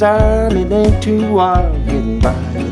time, it ain't too wild getting by.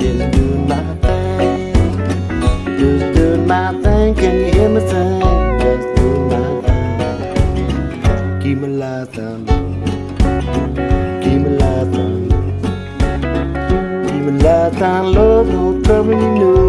Just doing my thing. Just doing my thing. Can you hear me sing? Just doing my thing. Keep me alive, thumb. Keep me alive, thumb. Keep me alive. Love, don't trouble, you know.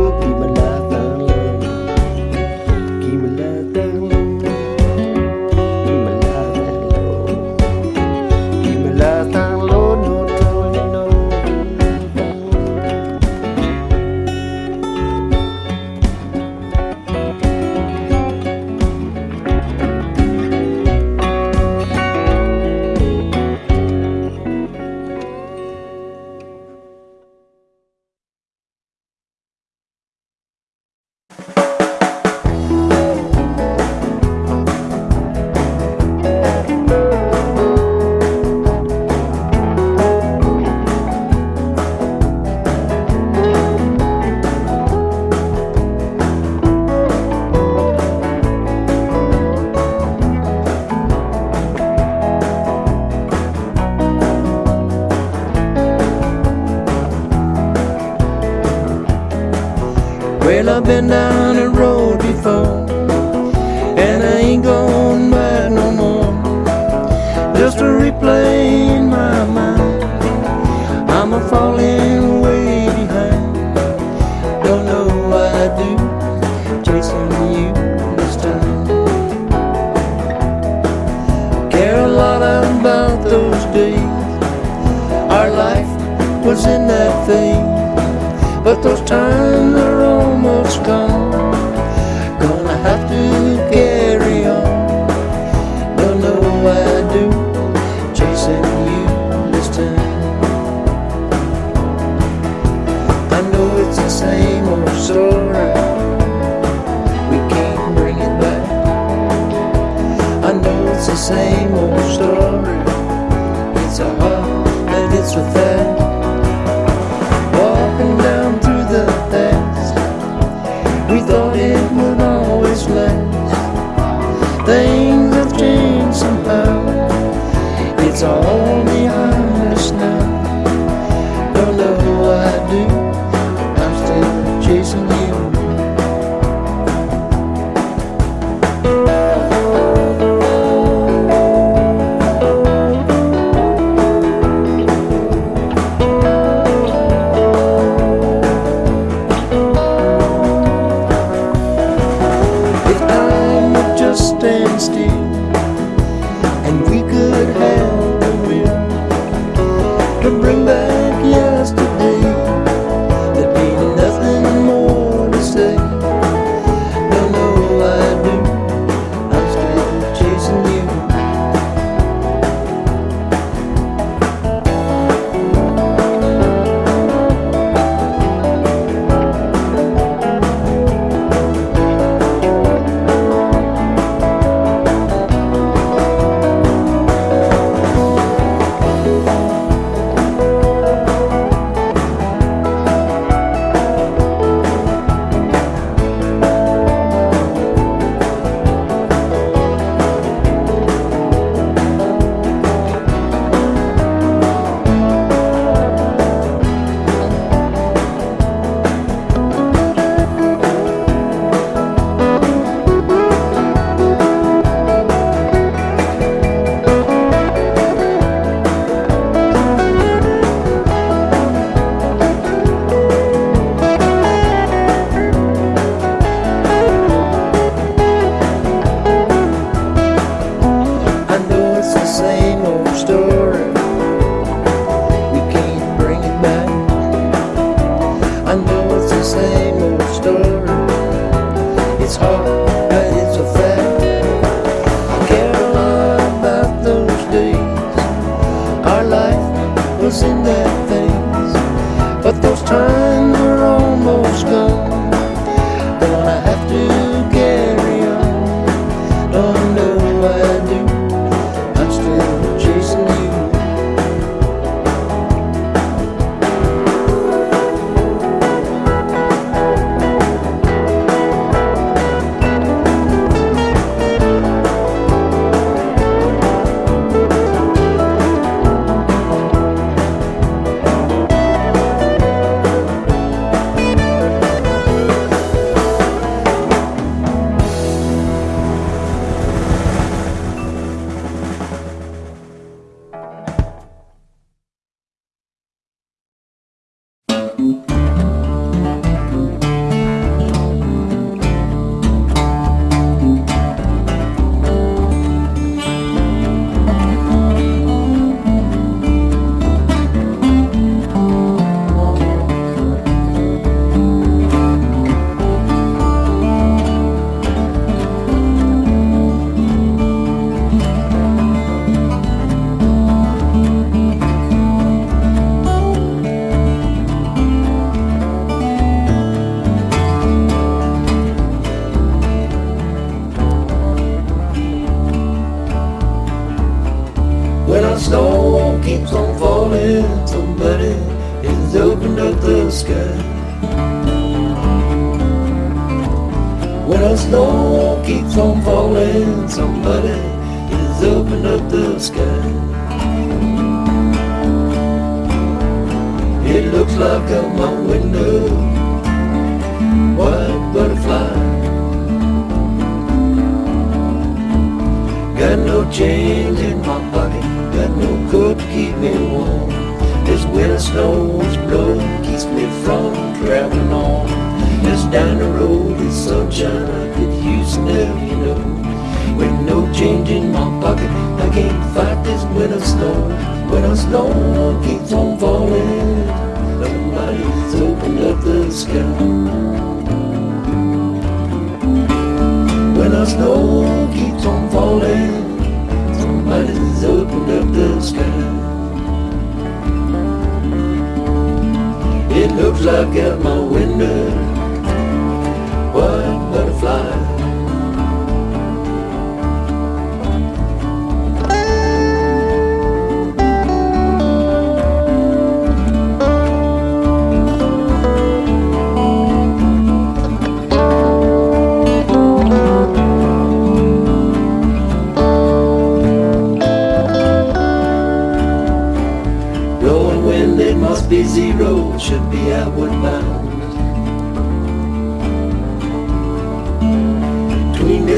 When our snow keeps on falling, somebody has opened up the sky. It looks like out my window, white butterfly. Got no change in my pocket, got no coat to keep me warm. This winter snow is blowing, keeps me from traveling on. Just down the road is sunshine I could use now, you know. With no change in my pocket, I can't fight this winter snow. Winter snow keeps on falling, somebody's opened up the sky. When our snow keeps on falling, somebody's opened up the sky. It looks like out my window, white butterfly. Zero, should be outward bound.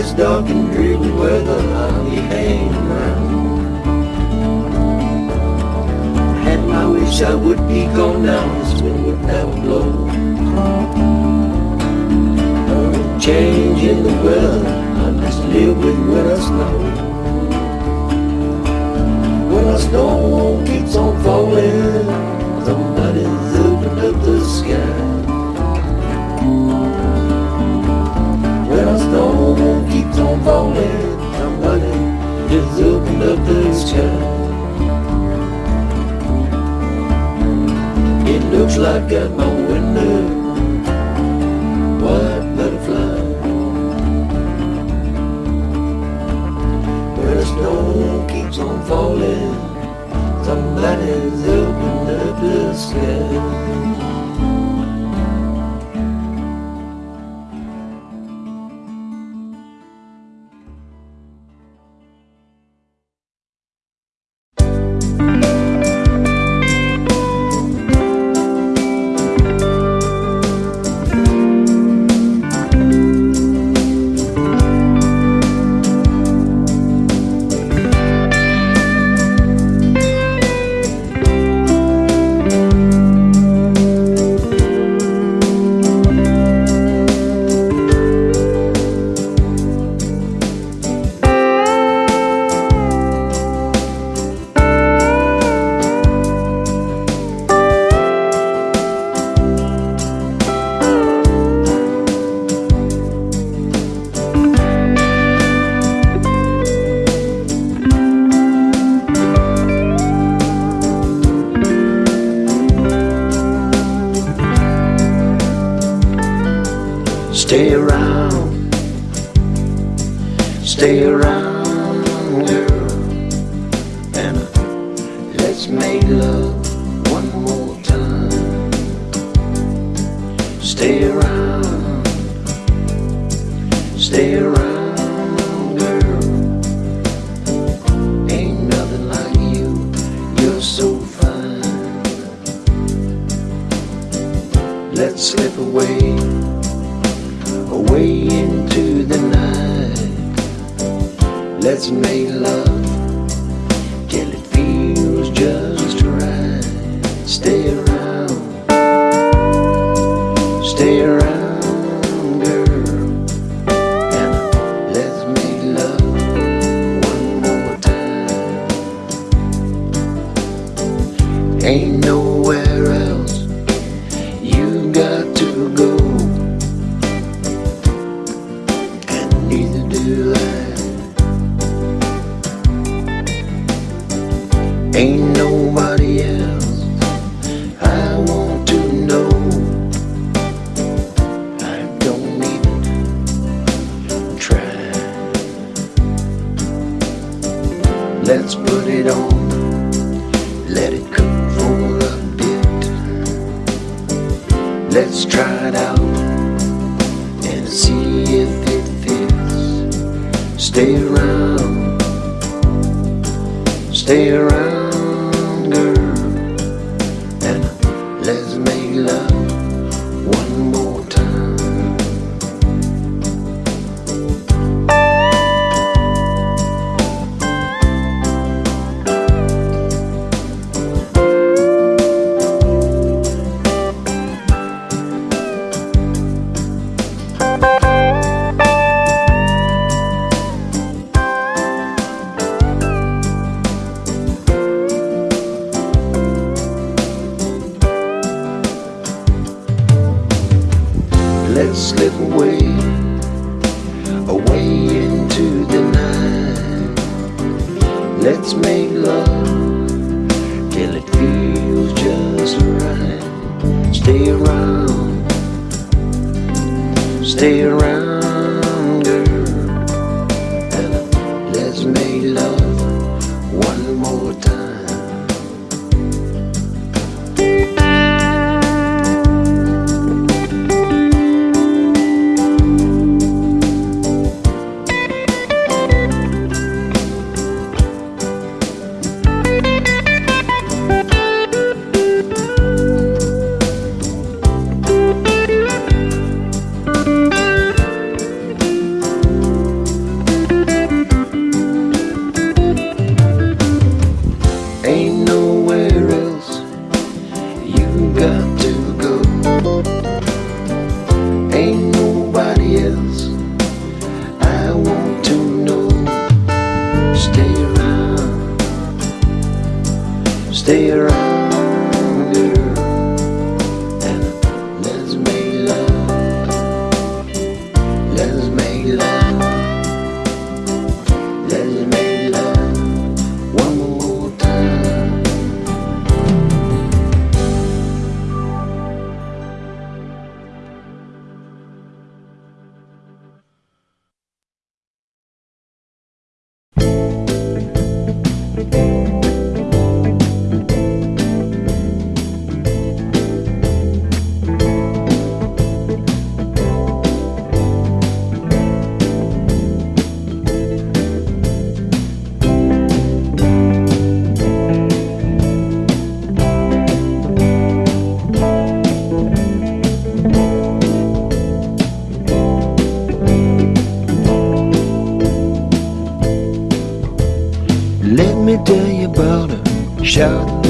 This dark and dreary weather, I'll be hanging around. And I wish I would be gone now, this wind would never blow. No change in the weather, I must live with winter snow. When the snow keeps on falling, somebody's opened up the sky. Keeps on falling, somebody has opened up the sky. It looks like at my window, white butterfly. Where the snow keeps on falling, somebody's opened up the sky. Ain't nobody her.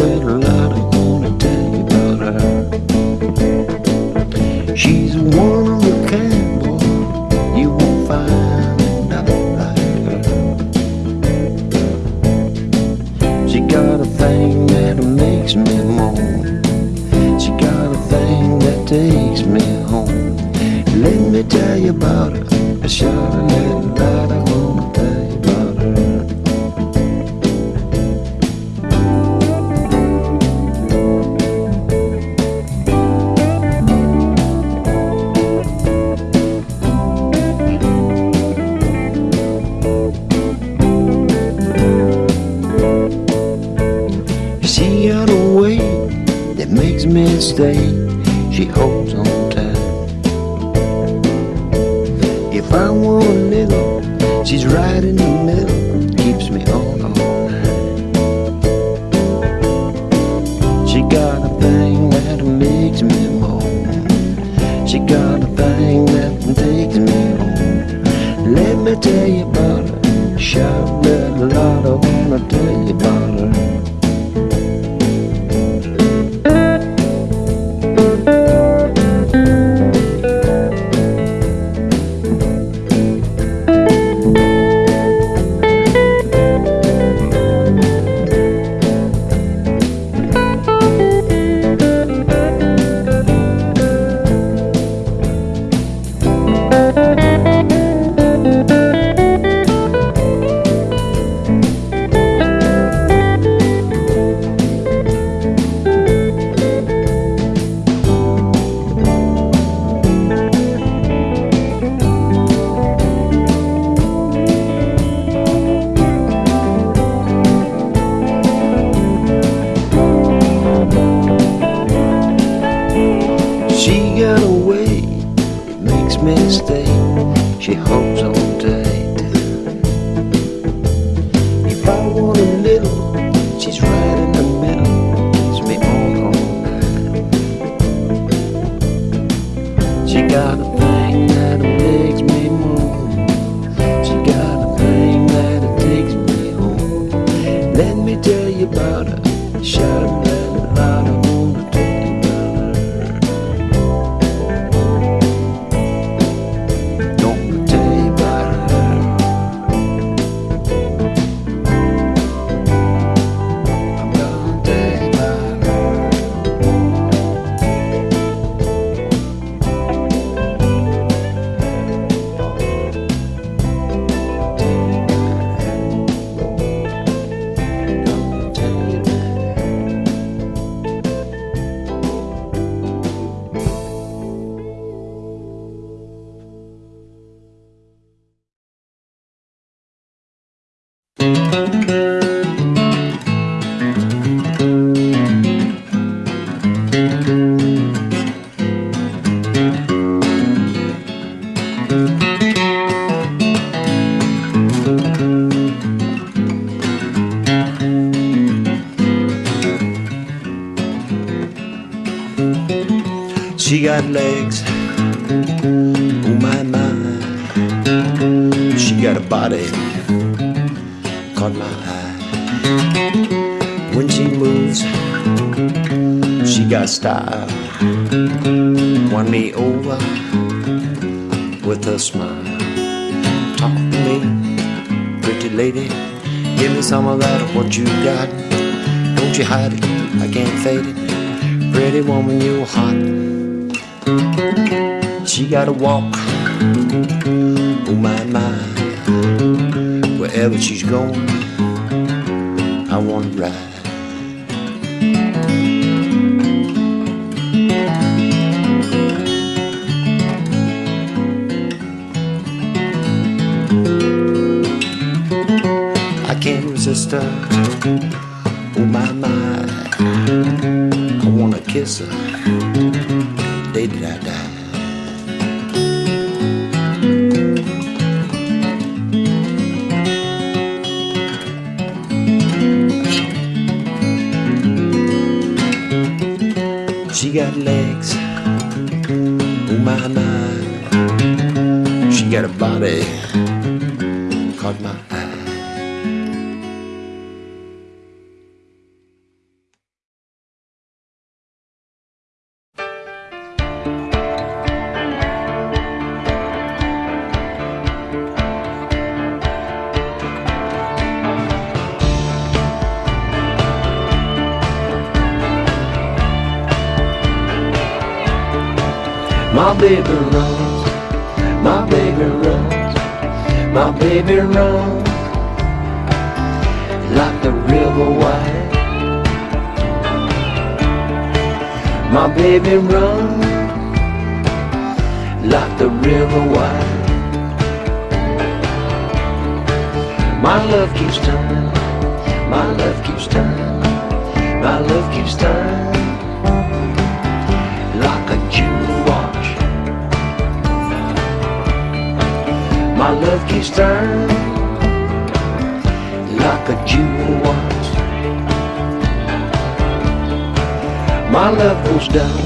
body caught my eye. When she moves, she got style. Won me over with a smile. Talk to me, pretty lady. Give me some of that what you got. Don't you hide it, I can't fade it. Pretty woman, you hot. She got a walk. Oh my my wherever she's going, I wanna ride. I can't resist her. Oh my my, I wanna kiss her. Podman. you watch. My love keeps turning like a jewel watch. My love goes down,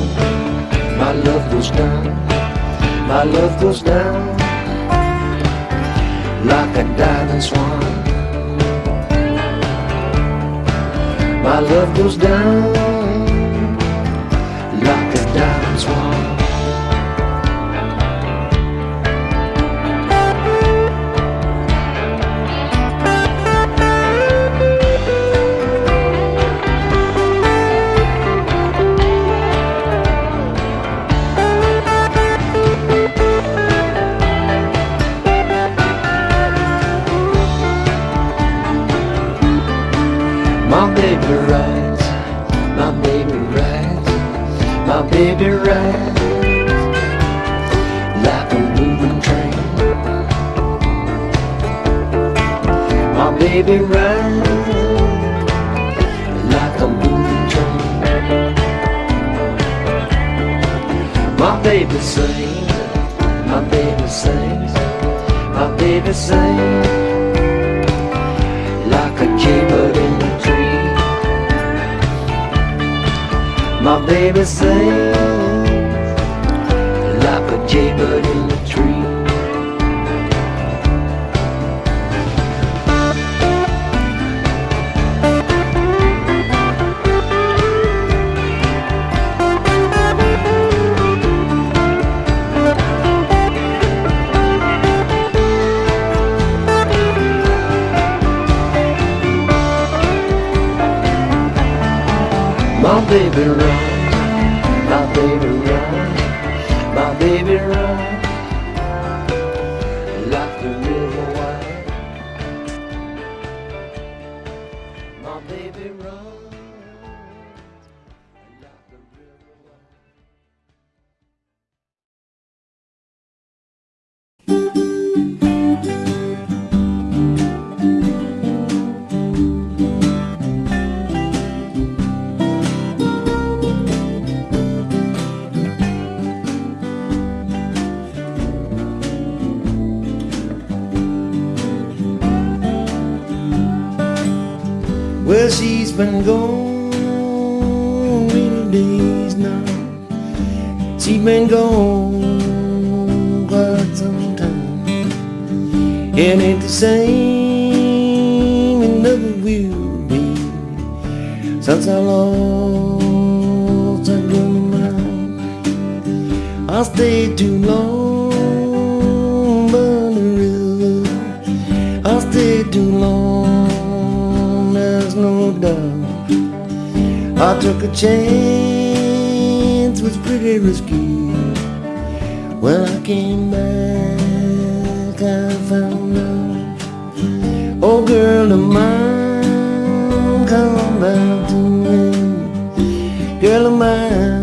my love goes down, my love goes down like a diving swan. My love goes down like a moving train. My baby rides like a moving train. My baby sings, my baby sings, my baby sings like a jaybird in the tree. My baby sings a jaybird in the tree. I took a chance, was pretty risky. When I came back, I found out. Oh, girl of mine, come back to me. Girl of mine,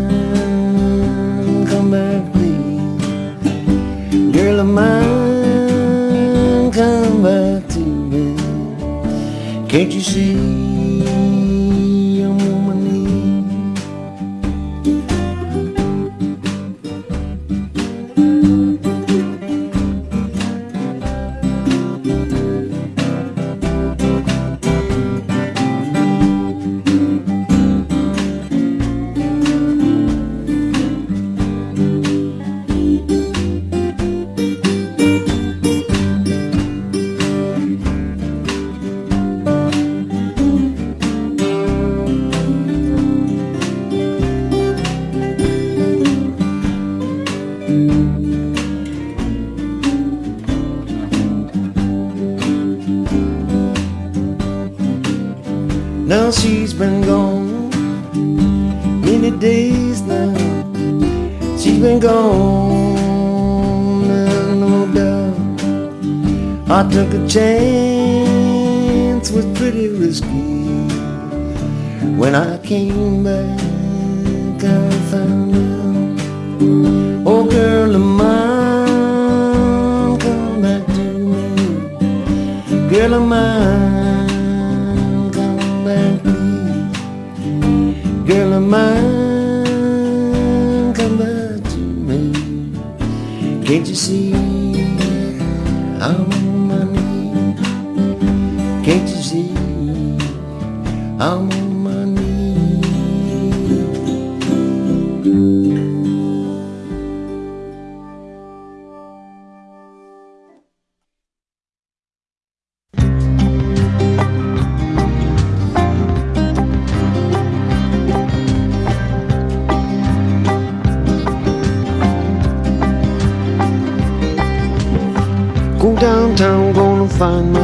I took a chance, was pretty risky. When I came back, I found out. Oh, girl of mine, come back to me. Girl of mine, come back, please. Girl of mine, come back to me. Can't you see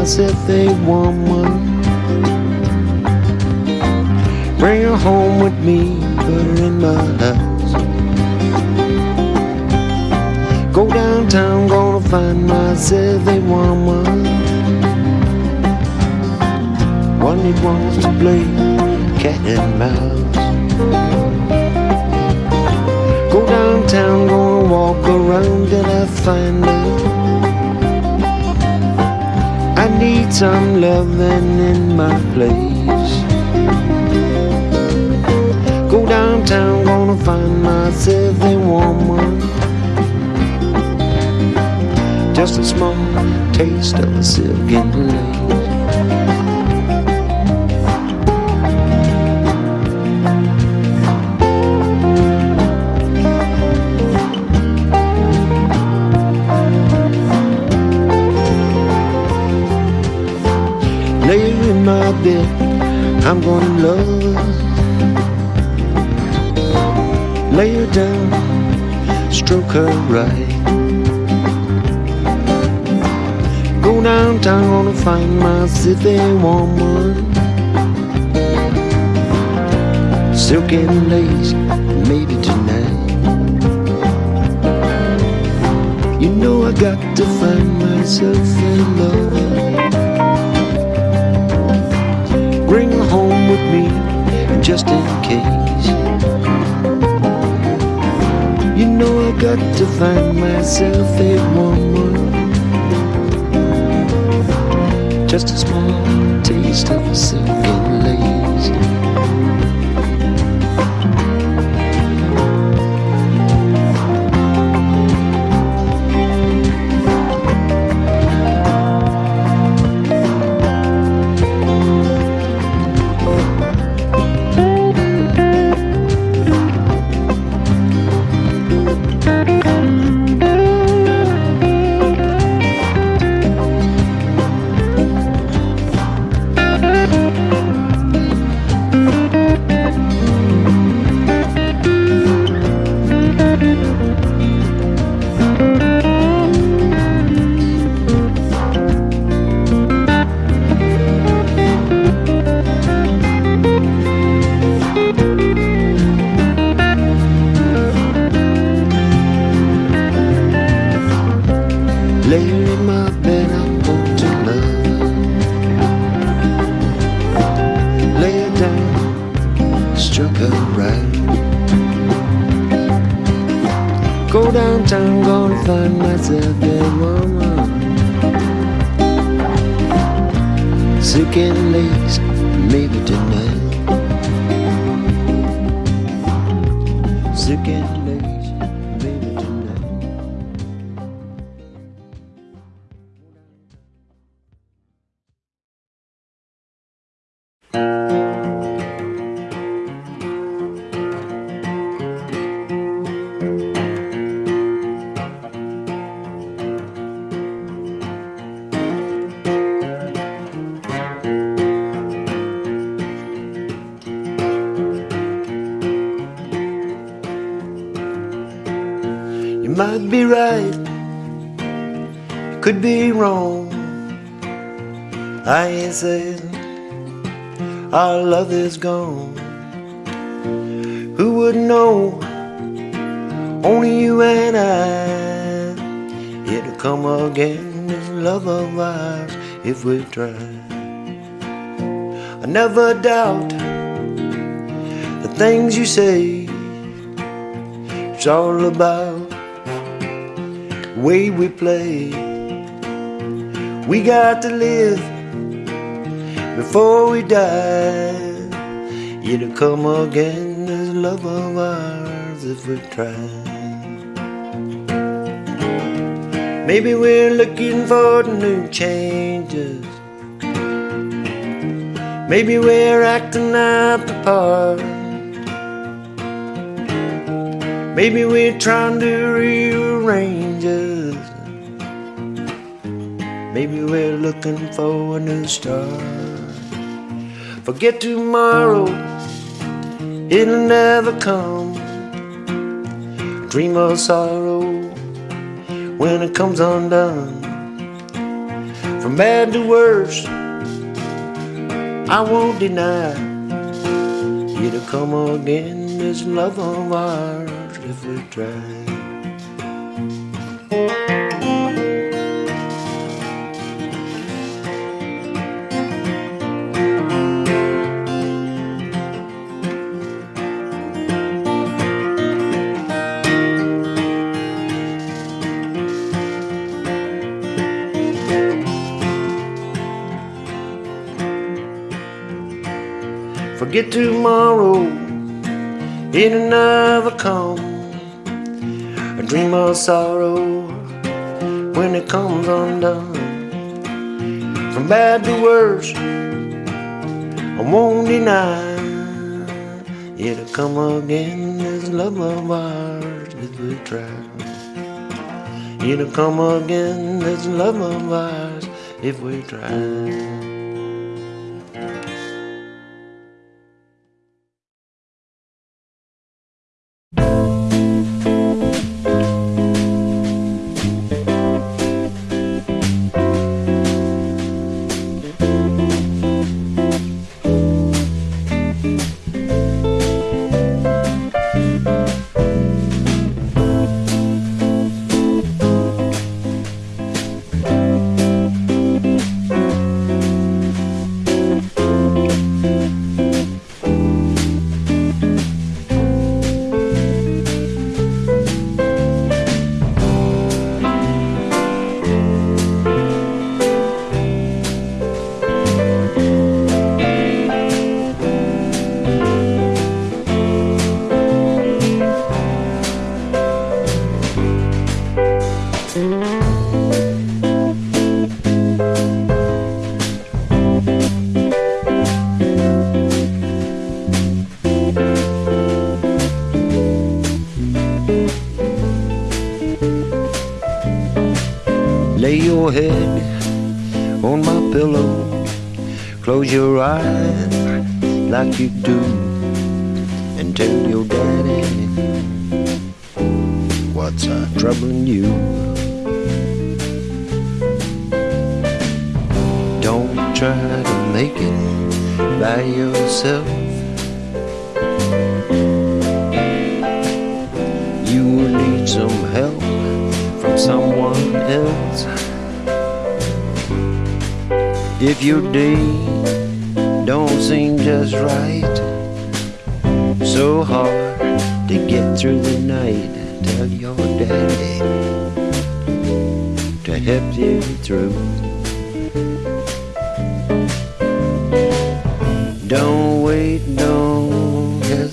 myself a woman. Bring her home with me, put her in my house. Go downtown, gonna find myself a woman. One that wants to play cat and mouse. Go downtown, gonna walk around till I find her. Some loving in my place. Go downtown, gonna find myself a woman. Just a small taste of a silken lace. Her in I'm gonna love. Lay her down, stroke her right. Go downtown, gonna find myself a woman. Silk and lace, maybe tonight. You know I got to find myself a lover. With me, just in case. You know I got to find myself a woman. Just a small taste of a silken might be right, you could be wrong. I saying our love is gone. Who would know? Only you and I. It'll come again, this love of ours, if we try. I never doubt the things you say. It's all about way we play. We got to live before we die. It'll come again, as love of ours, if we try. Maybe we're looking for new changes. Maybe we're acting out the part. Maybe we're trying to rearrange Maybe we're looking for a new start. Forget tomorrow, it'll never come. Dream of sorrow when it comes undone. From bad to worse, I won't deny it'll come again. This love of ours if we try. Tomorrow, it'll never come. A dream of sorrow when it comes undone. From bad to worse, I won't deny it'll come again. This love of ours if we try. It'll come again. This love of ours if we try.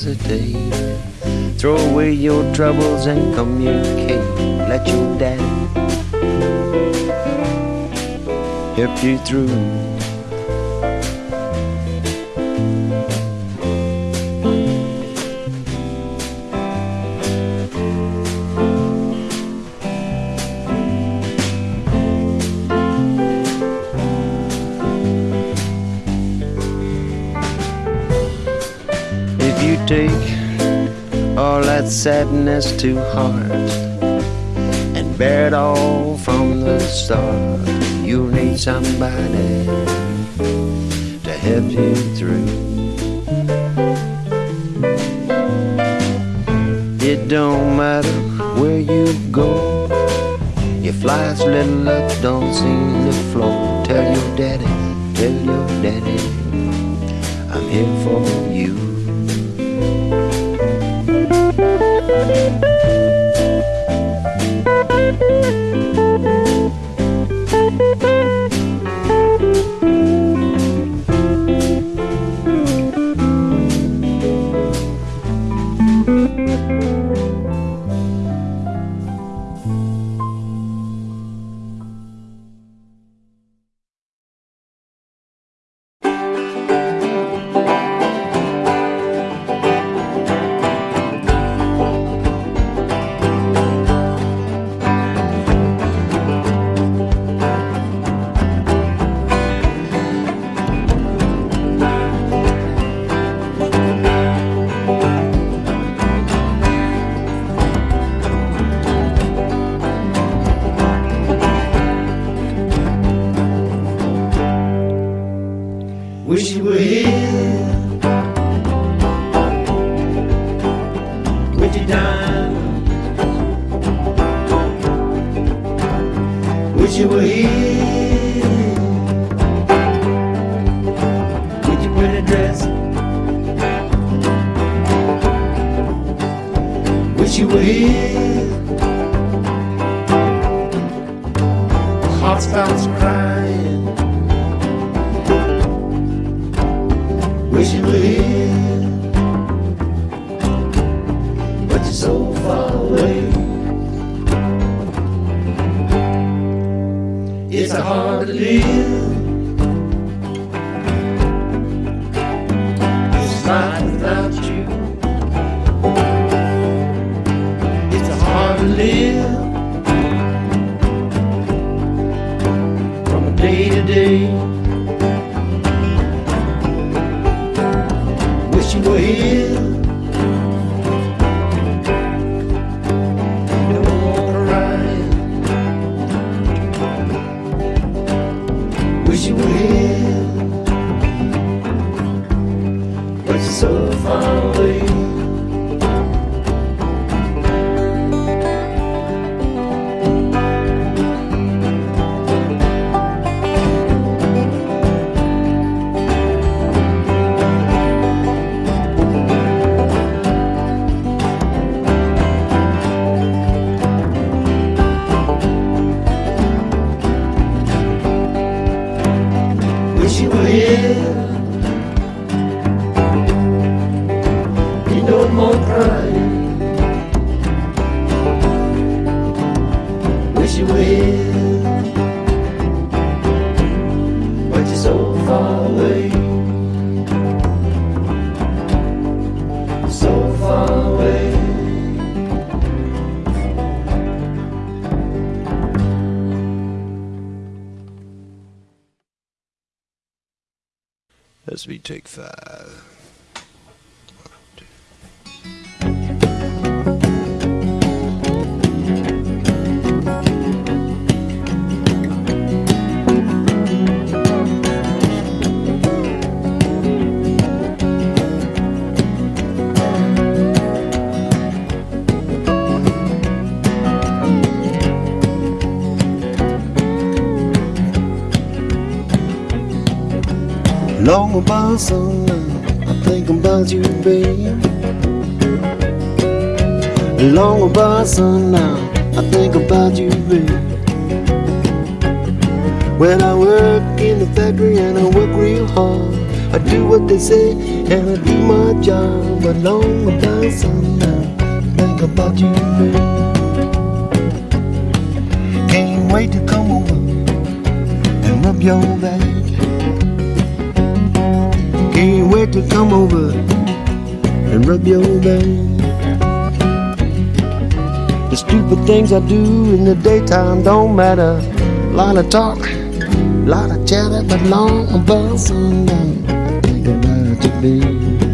Throw away your troubles and communicate. Let your daddy help you through. Sadness to heart and bear it all from the start, you'll need somebody to help you through. It don't matter where you go, Your life's little up don't seem to flow. Tell your daddy, tell your daddy, I'm here for you. Long about sunlight, I think about you, babe. Long about sunlight, I think about you, babe. When I work in the factory and I work real hard, I do what they say and I do my job. But long about I think about you, babe. Can't wait to come over and rub your back. To come over and rub your back. The stupid things I do in the daytime don't matter. A Lot of talk, a lot of chatter, but long about sundown. Think about you,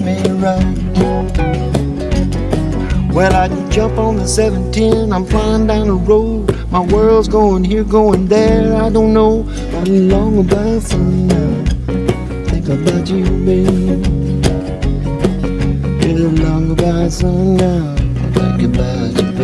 me right. Well, I can jump on the 710, I'm flying down the road. My world's going here, going there, I don't know. But long about sundown, think about you, babe. Yeah, long about sundown, think about you,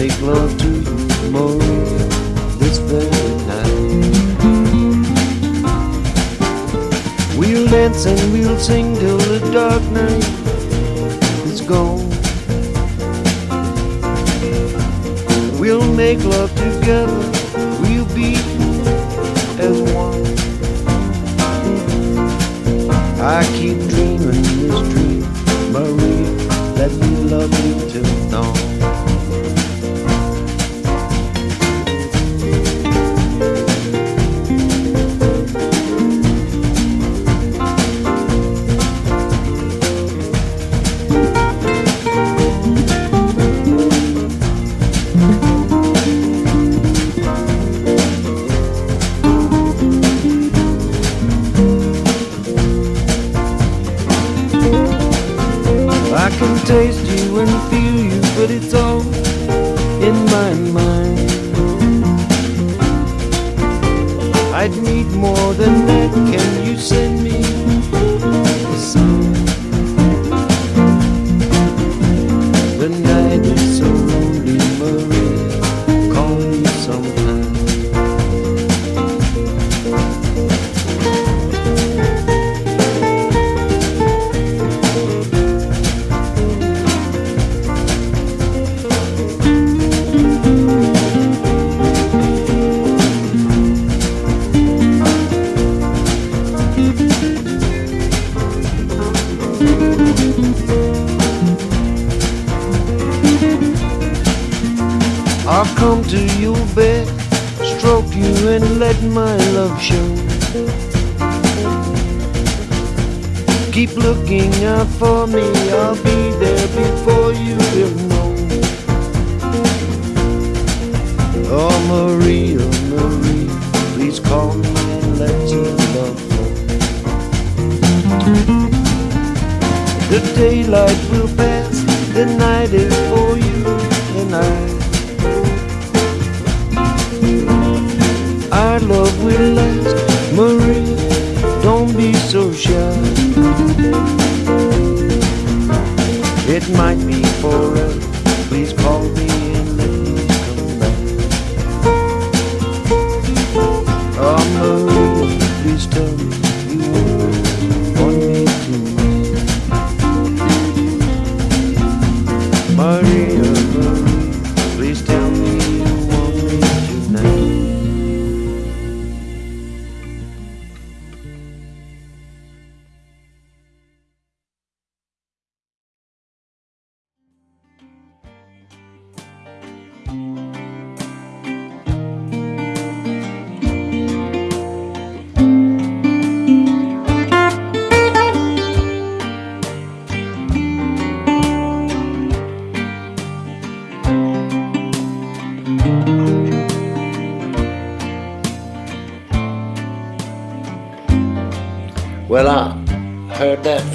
make love to you, Maria, this very night. We'll dance and we'll sing till the dark night is gone. We'll make love together, we'll be as one. I keep dreaming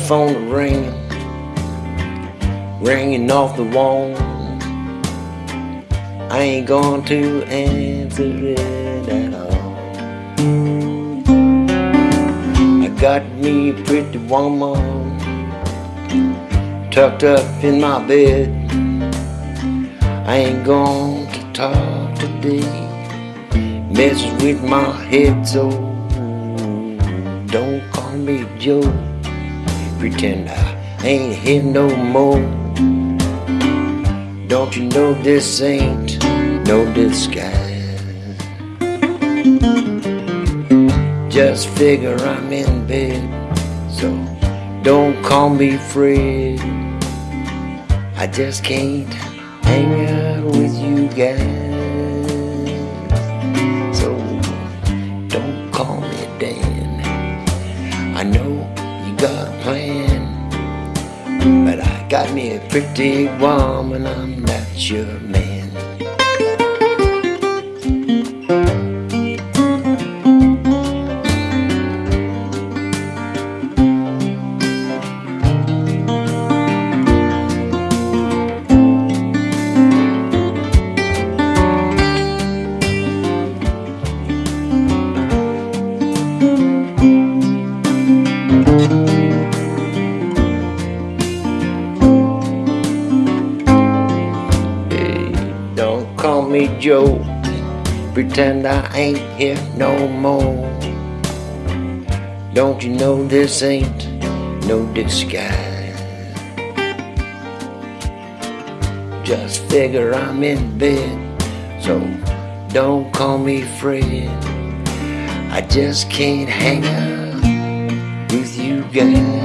phone ringing, ringing off the wall. I ain't going to answer it at all. I got me a pretty woman tucked up in my bed. I ain't going to talk today. Messes with my head so don't call me Joe. Pretend I ain't here no more. Don't you know this ain't no disguise? Just figure I'm in bed, so don't call me Fred. I just can't hang out with you guys. Got me a pretty woman. I'm not your man. Ain't here no more. Don't you know this ain't no disguise? Just figure I'm in bed, so don't call me Fred. I just can't hang out with you guys.